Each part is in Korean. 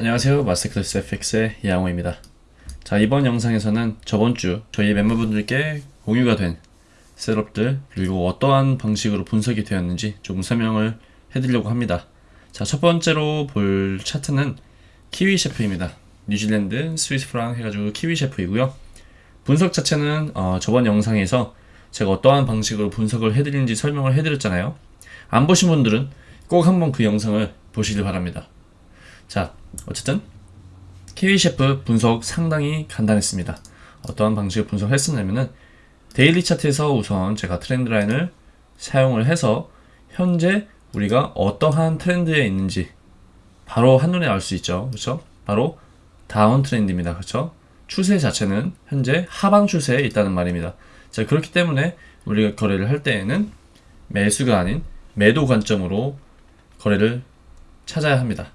안녕하세요. 마스터클래스 FX의 이양호입니다. 자 이번 영상에서는 저번주 저희 멤버분들께 공유가 된 셋업들 그리고 어떠한 방식으로 분석이 되었는지 조금 설명을 해드리려고 합니다. 자 첫번째로 볼 차트는 키위 셰프입니다. 뉴질랜드 스위스 프랑 해가지고 키위 셰프이고요. 분석 자체는 어, 저번 영상에서 제가 어떠한 방식으로 분석을 해드리는지 설명을 해드렸잖아요. 안 보신 분들은 꼭 한번 그 영상을 보시길 바랍니다 자 어쨌든 키위 셰프 분석 상당히 간단했습니다. 어떠한 방식을 분석했었냐면은 daily 차트에서 우선 제가 trend line을 사용을 해서 현재 우리가 어떠한 트렌드에 있는지 바로 한눈에 알 수 있죠. 그렇죠? 바로 down trend입니다. 그렇죠? 추세 자체는 현재 하방 추세에 있다는 말입니다. 자, 그렇기 때문에 우리가 거래를 할 때에는 매수가 아닌 매도 관점으로 거래를 찾아야 합니다.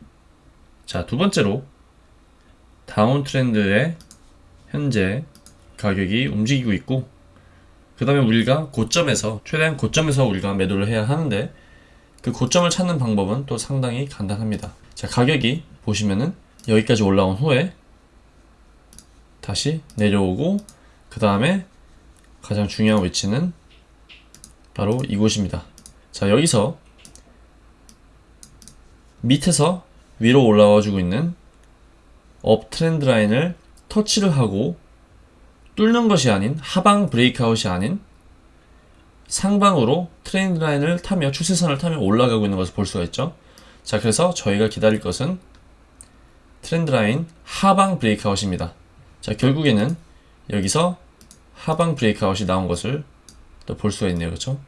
자, 두 번째로 다운 트렌드의 현재 가격이 움직이고 있고 그 다음에 우리가 고점에서 최대한 고점에서 우리가 매도를 해야 하는데 그 고점을 찾는 방법은 또 상당히 간단합니다. 자, 가격이 보시면은 여기까지 올라온 후에 다시 내려오고 그 다음에 가장 중요한 위치는 바로 이곳입니다. 자, 여기서 밑에서 위로 올라와 주고 있는 up trend 라인을 터치를 하고 뚫는 것이 아닌 하방 breakout이 아닌 상방으로 트렌드 라인을 타며 추세선을 타며 올라가고 있는 것을 볼 수가 있죠. 자, 그래서 저희가 기다릴 것은 트렌드 라인 하방 브레이크아웃입니다. 자, 결국에는 여기서 하방 브레이크아웃이 나온 것을 또 볼 수가 있네요. 그렇죠?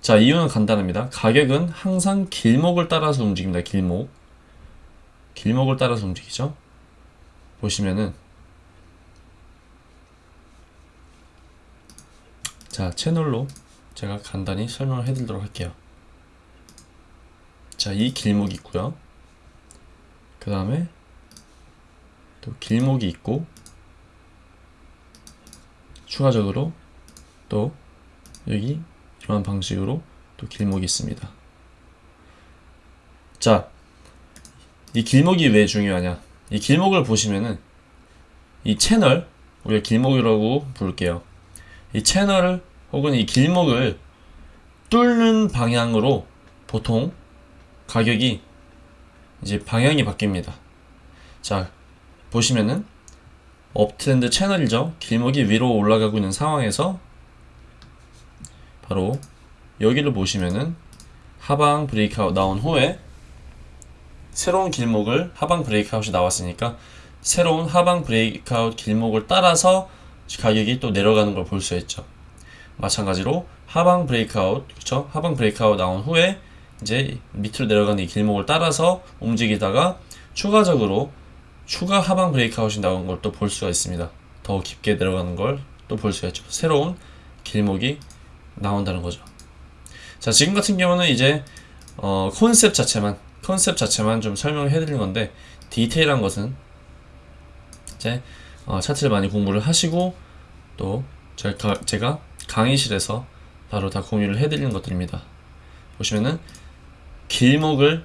자 이유는 간단합니다. 가격은 항상 길목을 따라서 움직입니다 길목. 길목을 따라서 움직이죠. 보시면은 자 채널로 제가 간단히 설명을 해드리도록 할게요. 자 이 길목이 있고요. 그 다음에 또 길목이 있고 추가적으로 또 여기 이러한 방식으로 또 길목이 있습니다. 자, 이 길목이 왜 중요하냐? 이 길목을 보시면은 이 채널, 우리가 길목이라고 부를게요. 이 채널을 혹은 이 길목을 뚫는 방향으로 보통 가격이 이제 방향이 바뀝니다. 자, 보시면은 uptrend 채널이죠. 길목이 위로 올라가고 있는 상황에서 바로 여기를 보시면은 하방 breakout 나온 후에 새로운 길목을 하방 breakout이 나왔으니까 새로운 하방 breakout 길목을 따라서 가격이 또 내려가는 걸 볼 수 있죠. 마찬가지로 하방 breakout 그렇죠? 하방 breakout 나온 후에 이제 밑으로 내려가는 이 길목을 따라서 움직이다가 추가적으로 추가 하방 breakout이 나온 걸 또 볼 수가 있습니다. 더 깊게 내려가는 걸 또 볼 수가 있죠. 새로운 길목이 나온다는 거죠. 자, 지금 같은 경우는 이제 어, 컨셉 자체만 컨셉 자체만 좀 설명을 해드린 건데 디테일한 것은 이제 어, 차트를 많이 공부를 하시고 또 제가, 제가 강의실에서 바로 다 공유를 해드리는 것들입니다. 보시면은 길목을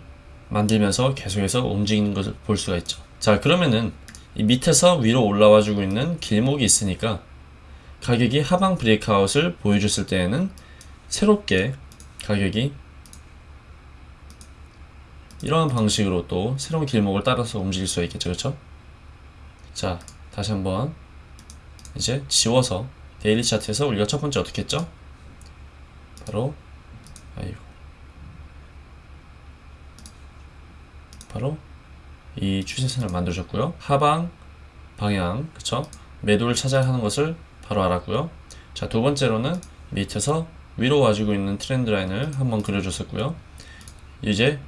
만들면서 계속해서 움직이는 것을 볼 수가 있죠. 자 그러면은 이 밑에서 위로 올라와 주고 있는 길목이 있으니까 가격이 하방 브레이크아웃을 보여줬을 때에는 새롭게 가격이 이러한 방식으로 또 새로운 길목을 따라서 움직일 수 있겠죠. 그렇죠? 자 다시 한번 이제 지워서 데일리 차트에서 우리가 첫 번째 어떻게 했죠? 바로 아이고. 바로 이 추세선을 만들어줬고요. 하방 방향 그쵸? 매도를 찾아야 하는 것을 바로 알았고요. 자 두 번째로는 밑에서 위로 와주고 있는 트렌드 라인을 한번 그려줬었고요. 이제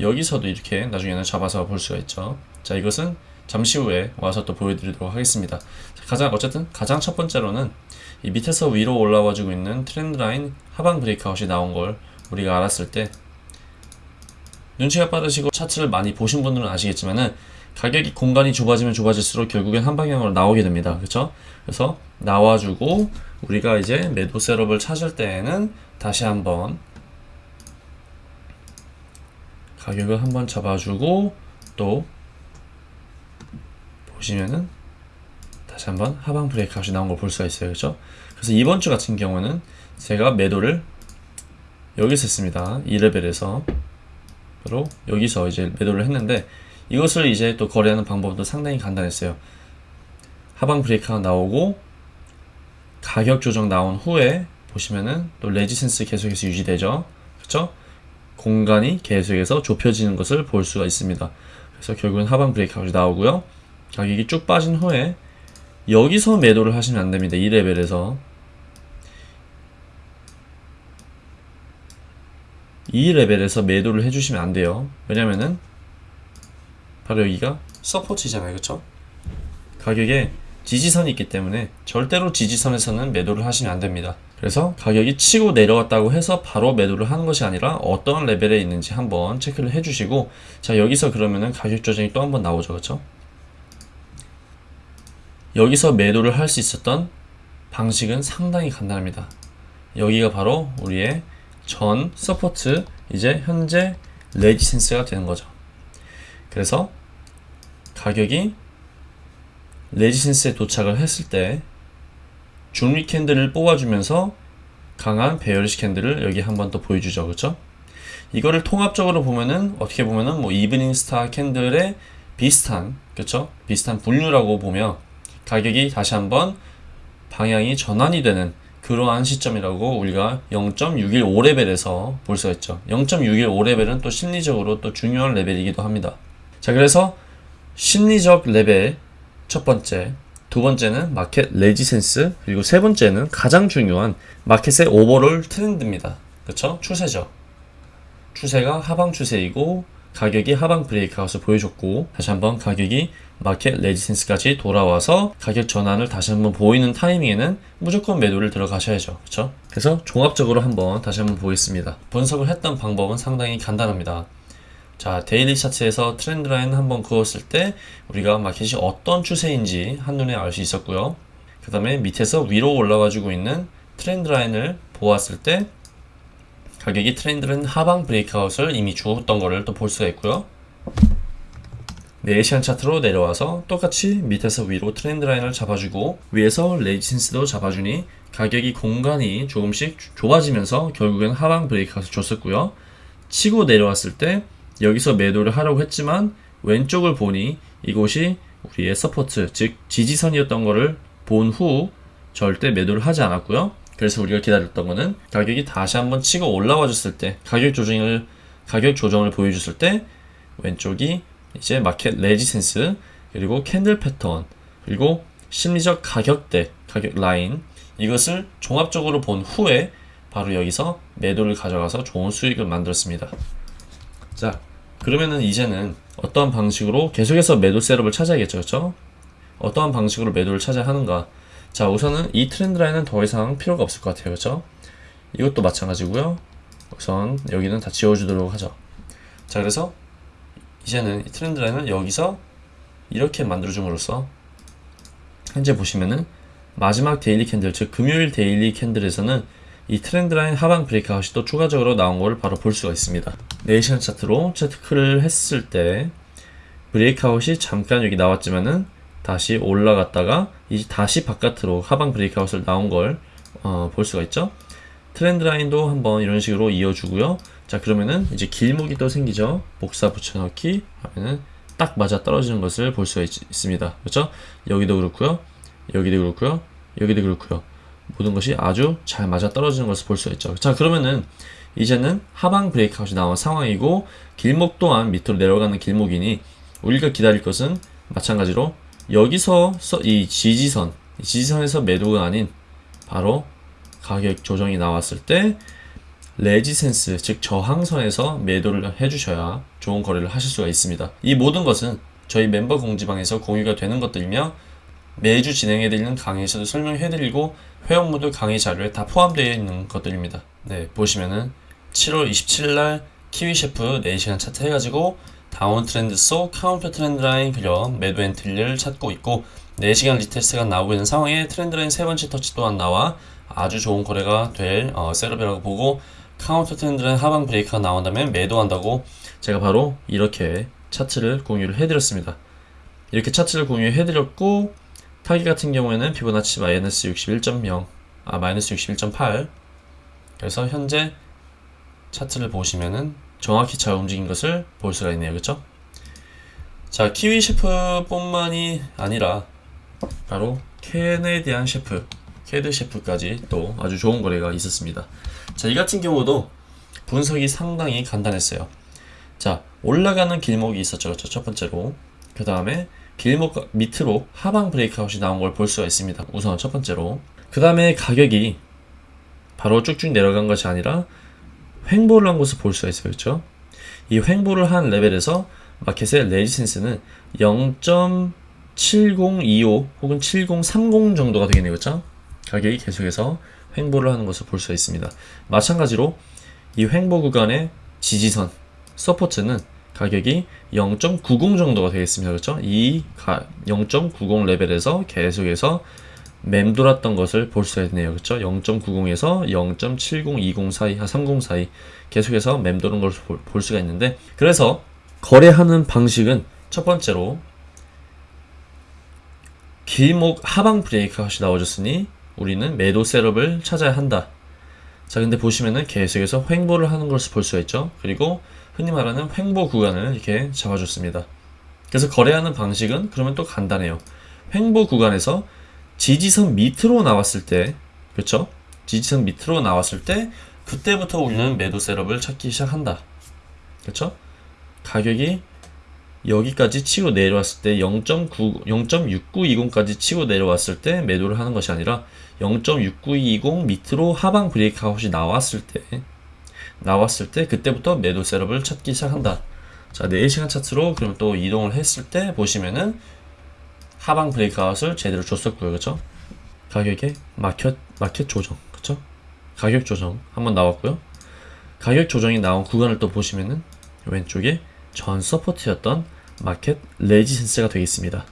여기서도 이렇게 나중에는 잡아서 볼 수가 있죠. 자 이것은 잠시 후에 와서 또 보여드리도록 하겠습니다. 가장 어쨌든 가장 첫 번째로는 이 밑에서 위로 올라와 주고 있는 트렌드 라인 하방 breakout이 나온 걸 우리가 알았을 때 눈치가 빠르시고 차트를 많이 보신 분들은 아시겠지만은 가격이 공간이 좁아지면 좁아질수록 결국엔 한 방향으로 나오게 됩니다. 그렇죠 그래서 나와주고 우리가 이제 매도 셋업을 찾을 때에는 다시 한번 가격을 한번 잡아주고 또 보시면은 다시 한번 하방 브레이크 값이 나온 걸 볼 수가 있어요. 그렇죠 그래서 이번 주 같은 경우는 제가 매도를 여기서 했습니다. 2레벨에서. 바로 여기서 이제 매도를 했는데 이것을 이제 또 거래하는 방법도 상당히 간단했어요. 하방 브레이크가 나오고 가격 조정 나온 후에 보시면은 또 레지센스 계속해서 유지되죠. 그렇죠 공간이 계속해서 좁혀지는 것을 볼 수가 있습니다. 그래서 결국은 하방 브레이크 값이 나오고요. 가격이 쭉 빠진 후에 여기서 매도를 하시면 안됩니다. 2레벨에서. 이 레벨에서 매도를 해주시면 안 돼요. 왜냐면은 바로 여기가 서포트잖아요. 그쵸? 가격에 지지선이 있기 때문에 절대로 지지선에서는 매도를 하시면 안 됩니다. 그래서 가격이 치고 내려왔다고 해서 바로 매도를 하는 것이 아니라 어떤 레벨에 있는지 한번 체크를 해주시고 자 여기서 그러면은 가격 조정이 또 한번 나오죠. 그쵸? 여기서 매도를 할 수 있었던 방식은 상당히 간단합니다. 여기가 바로 우리의 전 support 이제 현재 resistance가 되는 거죠. 그래서 가격이 resistance에 도착을 했을 때 중립 candle을 뽑아주면서 강한 bearish candle을 여기 한 번 더 보여주죠. 그렇죠? 이거를 통합적으로 보면은 어떻게 보면은 뭐 evening star candle의 비슷한 그렇죠? 비슷한 분류라고 보면 가격이 다시 한번 방향이 전환이 되는 그러한 시점이라고 우리가 0.615레벨에서 볼 수가 있죠. 0.615레벨은 또 심리적으로 또 중요한 레벨이기도 합니다. 자, 그래서 심리적 레벨 첫 번째, 두 번째는 마켓 resistance, 그리고 세 번째는 가장 중요한 마켓의 overall 트렌드입니다. 그렇죠? 추세죠. 추세가 하방 추세이고 가격이 하방 breakout을 보여줬고 다시 한번 가격이 마켓 resistance까지 돌아와서 가격 전환을 다시 한번 보이는 타이밍에는 무조건 매도를 들어가셔야죠. 그렇죠? 그래서 종합적으로 한번 다시 한번 보겠습니다. 분석을 했던 방법은 상당히 간단합니다. 자, daily 차트에서 트렌드 라인 한번 그었을 때 우리가 마켓이 어떤 추세인지 한눈에 알 수 있었고요. 그 다음에 밑에서 위로 올라가지고 있는 트렌드 라인을 보았을 때 가격이 트렌드는 하방 breakout을 이미 주었던 거를 또볼 수가 있고요. 4시간 차트로 내려와서 똑같이 밑에서 위로 트렌드 라인을 잡아주고 위에서 resistance도 잡아주니 가격이 공간이 조금씩 좁아지면서 결국엔 하방 breakout을 줬었고요. 치고 내려왔을 때 여기서 매도를 하려고 했지만 왼쪽을 보니 이곳이 우리의 support 즉 지지선이었던 거를 본후 절대 매도를 하지 않았고요. 그래서 우리가 기다렸던 거는 가격이 다시 한번 치고 올라와 줬을 때 가격 조정을 가격 조정을 보여줬을 때 왼쪽이 이제 마켓 resistance 그리고 candle 패턴 그리고 심리적 가격대 가격 라인 이것을 종합적으로 본 후에 바로 여기서 매도를 가져가서 좋은 수익을 만들었습니다. 자 그러면은 이제는 어떠한 방식으로 계속해서 매도 setup을 찾아야겠죠 그렇죠? 어떠한 방식으로 매도를 찾아야 하는가 자 우선은 이 트렌드 라인은 더 이상 필요가 없을 것 같아요 그렇죠? 이것도 마찬가지고요 우선 여기는 다 지워주도록 하죠 자 그래서 이제는 이 트렌드 라인을 여기서 이렇게 만들어줌으로써 현재 보시면은 마지막 daily candle 즉 금요일 daily candle에서는 이 트렌드 라인 하방 breakout이 또 추가적으로 나온 것을 바로 볼 수가 있습니다 4시간 차트로 체크를 했을 때 breakout이 잠깐 여기 나왔지만은 다시 올라갔다가 이제 다시 바깥으로 하방 breakout을 나온 걸볼 어, 수가 있죠. 트렌드 라인도 한번 이런 식으로 이어주고요. 자 그러면은 이제 길목이 또 생기죠. 복사 붙여넣기 하면은 딱 맞아 떨어지는 것을 볼 수가 있, 습니다 그렇죠? 여기도 그렇고요. 여기도 그렇고요. 여기도 그렇고요. 모든 것이 아주 잘 맞아 떨어지는 것을 볼 수가 있죠. 자 그러면은 이제는 하방 브레이크아웃이 나온 상황이고 길목 또한 밑으로 내려가는 길목이니 우리가 기다릴 것은 마찬가지로 여기서 이 지지선, 지지선에서 매도가 아닌 바로 가격 조정이 나왔을 때 레지센스 즉 저항선에서 매도를 해주셔야 좋은 거래를 하실 수가 있습니다. 이 모든 것은 저희 멤버 공지방에서 공유가 되는 것들이며 매주 진행해드리는 강의에서도 설명해드리고 회원분들 강의 자료에 다 포함되어 있는 것들입니다. 네 보시면은 7월 27일 키위 셰프 4시간 차트 해가지고 downtrend 속 카운터 트렌드 라인 그려 매도 entry를 찾고 있고 4시간 retest가 나오고 있는 상황에 트렌드 라인 세 번째 터치 또한 나와 아주 좋은 거래가 될 어, setup이라고 보고 카운터 트렌드 라인 하방 break가 나온다면 매도한다고 제가 바로 이렇게 차트를 공유를 해드렸습니다. 이렇게 차트를 공유해드렸고 타깃 같은 경우에는 피보나치 마이너스 61.0, 아 마이너스 61.8 그래서 현재 차트를 보시면은 정확히 잘 움직인 것을 볼 수가 있네요. 그렇죠? 자, Kiwi CHF 뿐만이 아니라 바로 Canadian CHF, CAD CHF까지 또 아주 좋은 거래가 있었습니다. 자, 이 같은 경우도 분석이 상당히 간단했어요. 자, 올라가는 길목이 있었죠. 그렇죠? 첫 번째로. 그 다음에 길목 밑으로 하방 breakout이 나온 걸 볼 수가 있습니다. 우선 첫 번째로. 그 다음에 가격이 바로 쭉쭉 내려간 것이 아니라 횡보를 한 것을 볼 수가 있어요. 그렇죠? 이 횡보를 한 레벨에서 market의 resistance는 0.7025 혹은 7030 정도가 되겠네요. 그렇죠? 가격이 계속해서 횡보를 하는 것을 볼 수가 있습니다. 마찬가지로 이 횡보 구간의 지지선 support는 가격이 0.90 정도가 되겠습니다. 그렇죠? 이 0.90 레벨에서 계속해서 맴돌았던 것을 볼 수가 있네요. 그렇죠? 0.90에서 0.7020 사이, 한30 사이 계속해서 맴도는 걸볼 수가 있는데 그래서 거래하는 방식은 첫 번째로 길목 하방 브레이크아웃이 나와줬으니 우리는 매도 셋업을 찾아야 한다. 자, 근데 보시면은 계속해서 횡보를 하는 것을 볼 수가 있죠. 그리고 흔히 말하는 횡보 구간을 이렇게 잡아줬습니다. 그래서 거래하는 방식은 그러면 또 간단해요. 횡보 구간에서 지지선 밑으로 나왔을 때, 그렇죠? 지지선 밑으로 나왔을 때 그때부터 우리는 매도 셋업을 찾기 시작한다. 그렇죠? 가격이 여기까지 치고 내려왔을 때 0.9, 0.6920까지 치고 내려왔을 때 매도를 하는 것이 아니라 0.6920 밑으로 하방 브레이크아웃이 나왔을 때 나왔을 때 그때부터 매도 setup을 찾기 시작한다. 자, 4시간 차트로 그럼 또 이동을 했을 때 보시면은 하방 breakout을 제대로 줬었고요. 그렇죠? 가격의 market market 조정. 그렇죠? 가격 조정 한번 나왔고요. 가격 조정이 나온 구간을 또 보시면은 왼쪽에 전 support였던 market resistance가 되겠습니다.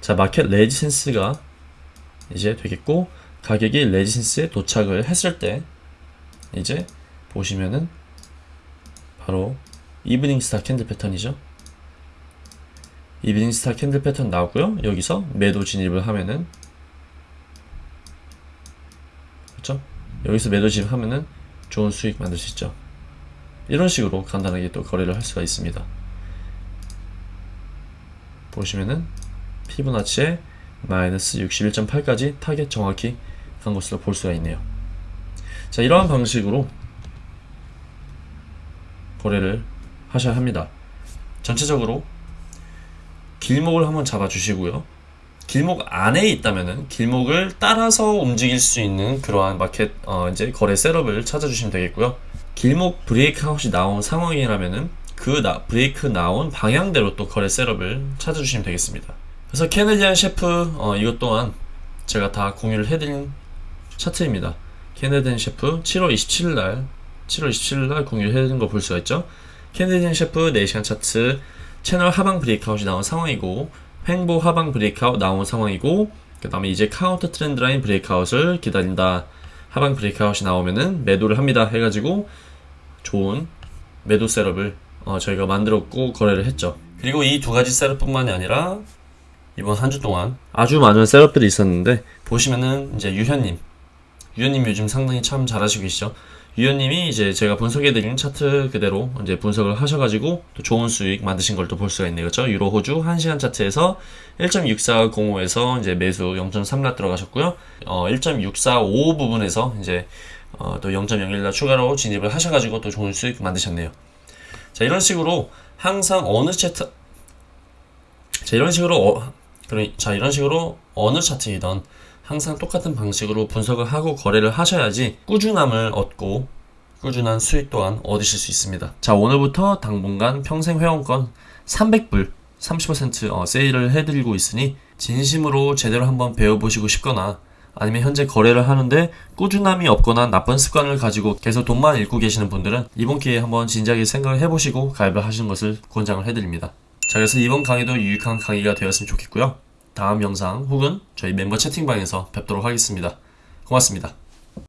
자, market resistance가 이제 되겠고 가격이 resistance에 도착을 했을 때 이제 보시면은 바로 evening star candle pattern이죠. evening star candle pattern 나오고요. 여기서 매도 진입을 하면은 그렇죠? 여기서 매도 진입하면은 좋은 수익 만들 수 있죠. 이런 식으로 간단하게 또 거래를 할 수가 있습니다. 보시면은 피보나치의 마이너스 61.8까지 타겟 정확히 간 것으로 볼 수가 있네요. 자, 이러한 방식으로 거래를 하셔야 합니다. 전체적으로 길목을 한번 잡아 주시고요. 길목 안에 있다면은 길목을 따라서 움직일 수 있는 그러한 마켓 어 이제 거래 setup을 찾아주시면 되겠고요. 길목 breakout이 나온 상황이라면은 그 나, 브레이크 나온 방향대로 또 거래 setup을 찾아주시면 되겠습니다. 그래서 Canadian CHF 어, 이것 또한 제가 다 공유를 해드린 차트입니다. Canadian CHF 7월 27일 날 7월 27일 날 공유를 해드린 거 볼 수가 있죠. Canadian CHF 4시간 차트 채널 하방 breakout이 나온 상황이고 횡보 하방 breakout 나온 상황이고 그 다음에 이제 counter trend line breakout을 기다린다. 하방 breakout이 나오면은 매도를 합니다. 해가지고 좋은 매도 셋업을 어, 저희가 만들었고 거래를 했죠. 그리고 이 두 가지 셋업뿐만이 아니라 이번 한 주 동안 아주 많은 셋업들이 있었는데 보시면은 이제 유현님, 유현님 요즘 상당히 참 잘하시고 계시죠. 유현님이 이제 제가 분석해드린 차트 그대로 이제 분석을 하셔가지고 또 좋은 수익 만드신 걸 또 볼 수가 있네요. 그렇죠? 유로 호주 1시간 차트에서 1.6405에서 이제 매수 0.3라 들어가셨고요. 어, 1.645 부분에서 이제 어, 또 0.01라 추가로 진입을 하셔가지고 또 좋은 수익 만드셨네요. 자, 이런 식으로 항상 어느 차트 자, 이런 식으로 어, 그럼 자, 이런 식으로 어느 차트이던 항상 똑같은 방식으로 분석을 하고 거래를 하셔야지 꾸준함을 얻고 꾸준한 수익 또한 얻으실 수 있습니다. 자, 오늘부터 당분간 평생 회원권 300불 30% 어, 세일을 해드리고 있으니 진심으로 제대로 한번 배워보시고 싶거나 아니면 현재 거래를 하는데 꾸준함이 없거나 나쁜 습관을 가지고 계속 돈만 잃고 계시는 분들은 이번 기회에 한번 진지하게 생각을 해보시고 가입을 하시는 것을 권장을 해드립니다. 자, 그래서 이번 강의도 유익한 강의가 되었으면 좋겠고요. 다음 영상 혹은 저희 멤버 채팅방에서 뵙도록 하겠습니다. 고맙습니다.